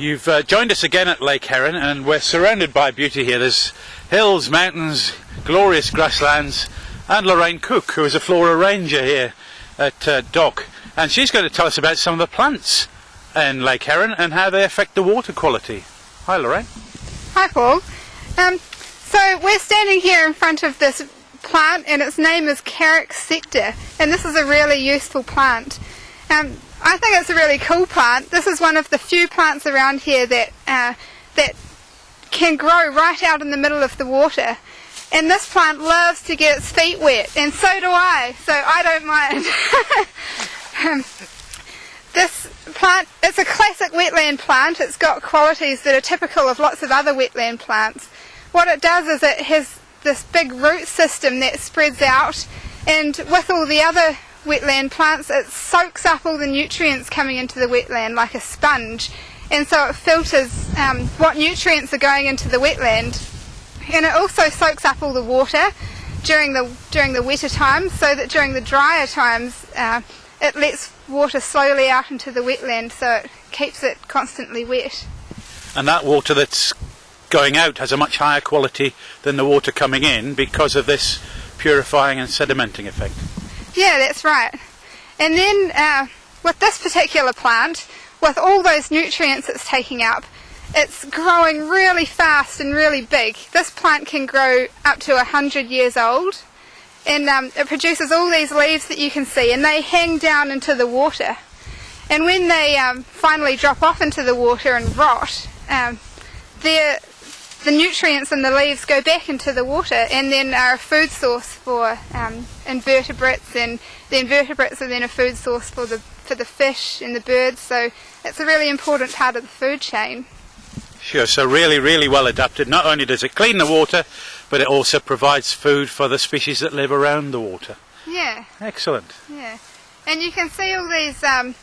You've uh, joined us again at Lake Heron and we're surrounded by beauty here. There's hills, mountains, glorious grasslands and Lorraine Cook who is a flora ranger here at uh, DOC and she's going to tell us about some of the plants in Lake Heron and how they affect the water quality. Hi Lorraine. Hi Paul. Um, so we're standing here in front of this plant and its name is Carex secta and this is a really useful plant. Um, I think it's a really cool plant. This is one of the few plants around here that uh, that can grow right out in the middle of the water. And this plant loves to get its feet wet, and so do I, so I don't mind. um, this plant, it's a classic wetland plant. It's got qualities that are typical of lots of other wetland plants. What it does is it has this big root system that spreads out, and with all the other wetland plants, it soaks up all the nutrients coming into the wetland like a sponge, and so it filters um, what nutrients are going into the wetland, and it also soaks up all the water during the during the wetter times, so that during the drier times, uh, it lets water slowly out into the wetland, so it keeps it constantly wet. And that water that's going out has a much higher quality than the water coming in because of this purifying and sedimenting effect. Yeah, that's right. And then uh, with this particular plant, with all those nutrients it's taking up, it's growing really fast and really big. This plant can grow up to 100 years old and um, it produces all these leaves that you can see and they hang down into the water. And when they um, finally drop off into the water and rot, um, they're the nutrients in the leaves go back into the water and then are a food source for um, invertebrates and the invertebrates are then a food source for the for the fish and the birds so it's a really important part of the food chain. Sure, so really really well adapted. Not only does it clean the water but it also provides food for the species that live around the water. Yeah. Excellent. Yeah. And you can see all these um,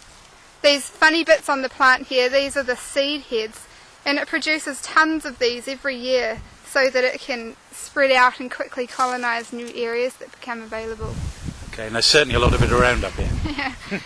these funny bits on the plant here. These are the seed heads and it produces tons of these every year so that it can spread out and quickly colonise new areas that become available. Okay, and there's certainly a lot of it around up here. yeah.